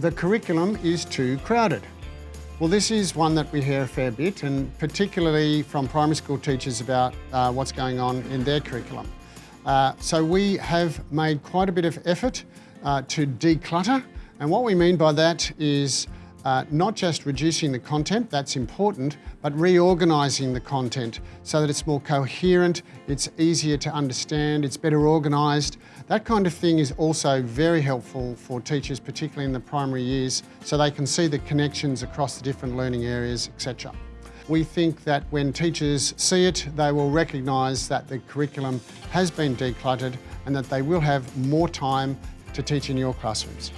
the curriculum is too crowded. Well, this is one that we hear a fair bit, and particularly from primary school teachers about uh, what's going on in their curriculum. Uh, so we have made quite a bit of effort uh, to declutter, and what we mean by that is uh, not just reducing the content, that's important, but reorganising the content so that it's more coherent, it's easier to understand, it's better organised. That kind of thing is also very helpful for teachers, particularly in the primary years, so they can see the connections across the different learning areas, etc. We think that when teachers see it, they will recognise that the curriculum has been decluttered and that they will have more time to teach in your classrooms.